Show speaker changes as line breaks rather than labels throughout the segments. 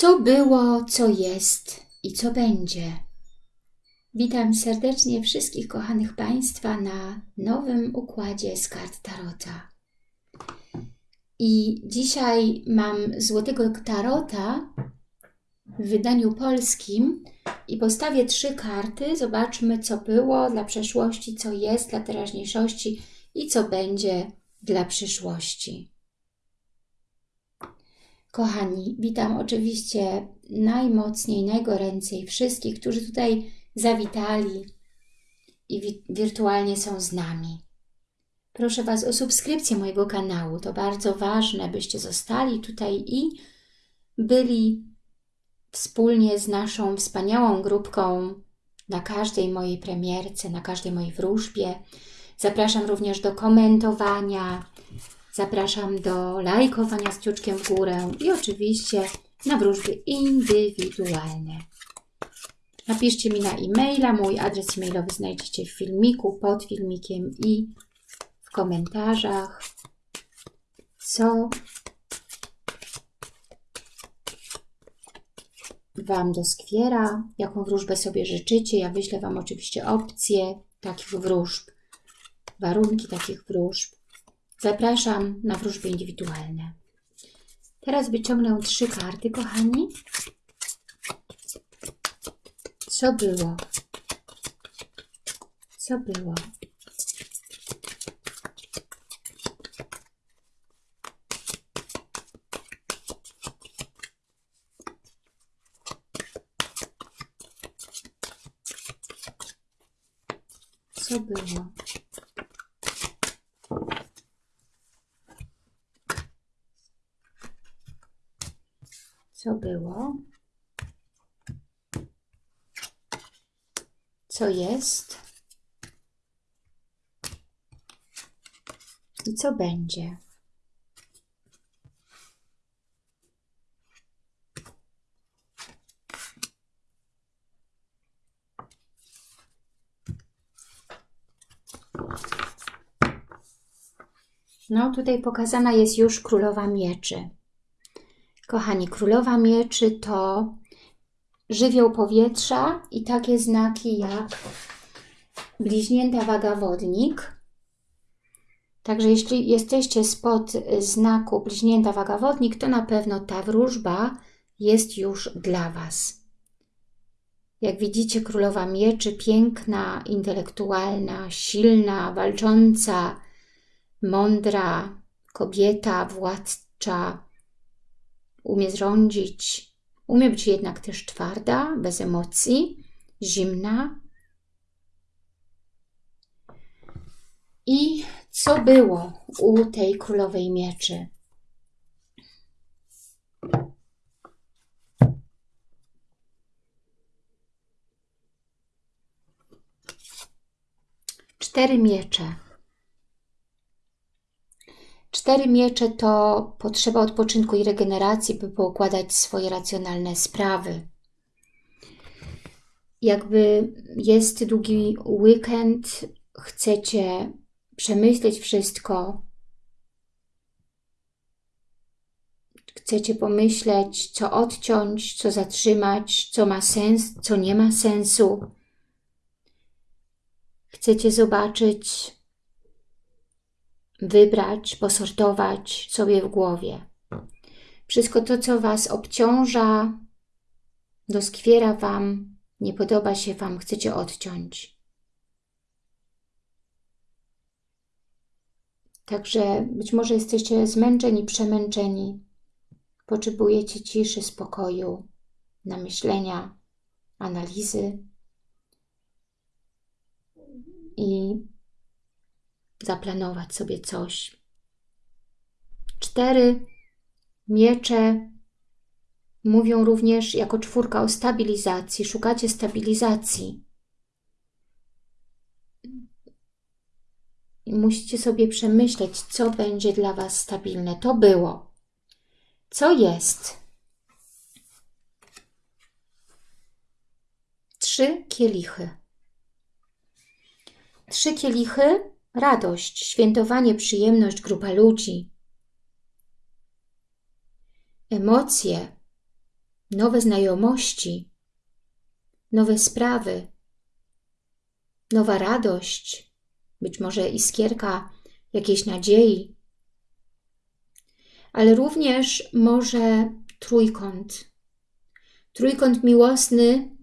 Co było, co jest i co będzie. Witam serdecznie wszystkich kochanych Państwa na nowym układzie z kart Tarota. I dzisiaj mam Złotego Tarota w wydaniu polskim i postawię trzy karty. Zobaczmy, co było dla przeszłości, co jest dla teraźniejszości i co będzie dla przyszłości. Kochani, witam oczywiście najmocniej, najgoręcej wszystkich, którzy tutaj zawitali i wi wirtualnie są z nami. Proszę Was o subskrypcję mojego kanału. To bardzo ważne, byście zostali tutaj i byli wspólnie z naszą wspaniałą grupką na każdej mojej premierce, na każdej mojej wróżbie. Zapraszam również do komentowania, Zapraszam do lajkowania z kciuczkiem w górę i oczywiście na wróżby indywidualne. Napiszcie mi na e-maila, mój adres e-mailowy znajdziecie w filmiku, pod filmikiem i w komentarzach, co Wam doskwiera, jaką wróżbę sobie życzycie. Ja wyślę Wam oczywiście opcje takich wróżb, warunki takich wróżb. Zapraszam na wróżby indywidualne. Teraz wyciągnę trzy karty, kochani. Co było? Co było? Co było? Co było? Co jest? I co będzie? No, tutaj pokazana jest już Królowa Mieczy. Kochani, Królowa Mieczy to żywioł powietrza i takie znaki jak bliźnięta waga wodnik. Także jeśli jesteście spod znaku bliźnięta waga wodnik, to na pewno ta wróżba jest już dla Was. Jak widzicie, Królowa Mieczy, piękna, intelektualna, silna, walcząca, mądra kobieta, władcza, umie zrządzić, umie być jednak też twarda, bez emocji, zimna. I co było u tej królowej mieczy? Cztery miecze. Cztery miecze to potrzeba odpoczynku i regeneracji, by poukładać swoje racjonalne sprawy. Jakby jest długi weekend, chcecie przemyśleć wszystko, chcecie pomyśleć, co odciąć, co zatrzymać, co ma sens, co nie ma sensu. Chcecie zobaczyć, wybrać, posortować sobie w głowie. Wszystko to, co Was obciąża, doskwiera Wam, nie podoba się Wam, chcecie odciąć. Także być może jesteście zmęczeni, przemęczeni. Potrzebujecie ciszy, spokoju, namyślenia, analizy. I zaplanować sobie coś. Cztery miecze mówią również jako czwórka o stabilizacji. Szukacie stabilizacji. Musicie sobie przemyśleć, co będzie dla Was stabilne. To było. Co jest? Trzy kielichy. Trzy kielichy radość, świętowanie, przyjemność, grupa ludzi. Emocje, nowe znajomości, nowe sprawy, nowa radość, być może iskierka jakiejś nadziei, ale również może trójkąt. Trójkąt miłosny,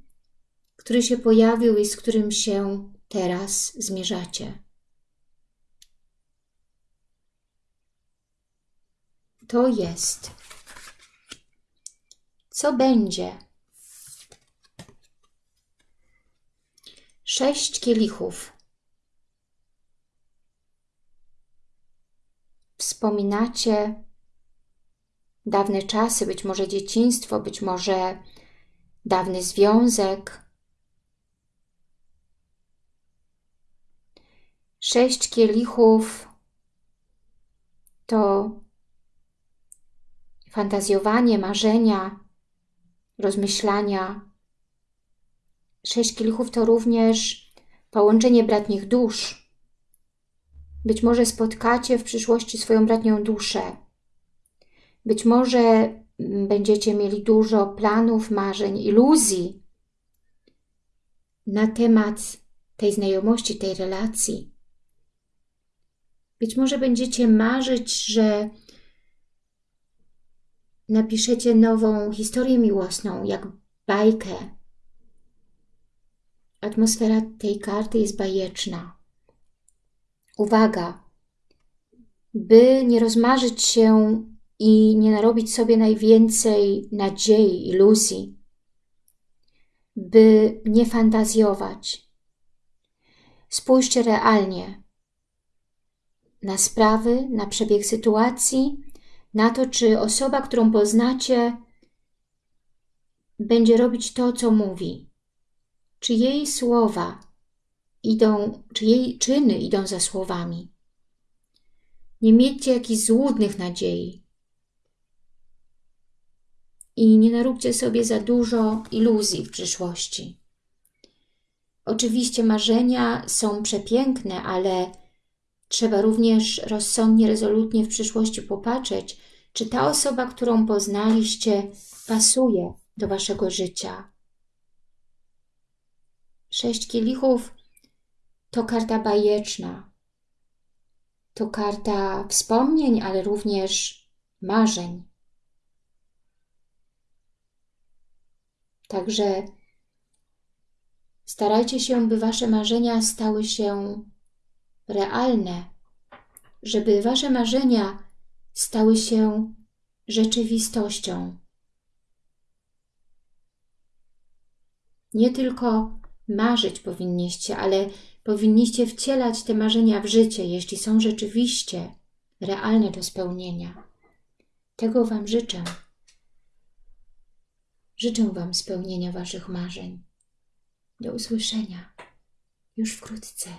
który się pojawił i z którym się teraz zmierzacie. To jest. Co będzie? Sześć kielichów. Wspominacie dawne czasy, być może dzieciństwo, być może dawny związek. Sześć kielichów to fantazjowanie, marzenia, rozmyślania. Sześć kielichów to również połączenie bratnich dusz. Być może spotkacie w przyszłości swoją bratnią duszę. Być może mm, będziecie mieli dużo planów, marzeń, iluzji na temat tej znajomości, tej relacji. Być może będziecie marzyć, że napiszecie nową historię miłosną, jak bajkę. Atmosfera tej karty jest bajeczna. Uwaga, by nie rozmarzyć się i nie narobić sobie najwięcej nadziei, iluzji, by nie fantazjować. Spójrzcie realnie na sprawy, na przebieg sytuacji, na to, czy osoba, którą poznacie, będzie robić to, co mówi. Czy jej słowa idą, czy jej czyny idą za słowami. Nie miejcie jakichś złudnych nadziei. I nie naróbcie sobie za dużo iluzji w przyszłości. Oczywiście marzenia są przepiękne, ale trzeba również rozsądnie, rezolutnie w przyszłości popatrzeć, czy ta osoba, którą poznaliście, pasuje do Waszego życia. Sześć kielichów to karta bajeczna. To karta wspomnień, ale również marzeń. Także starajcie się, by Wasze marzenia stały się realne, żeby Wasze marzenia stały się rzeczywistością. Nie tylko marzyć powinniście, ale powinniście wcielać te marzenia w życie, jeśli są rzeczywiście realne do spełnienia. Tego Wam życzę. Życzę Wam spełnienia Waszych marzeń. Do usłyszenia już wkrótce.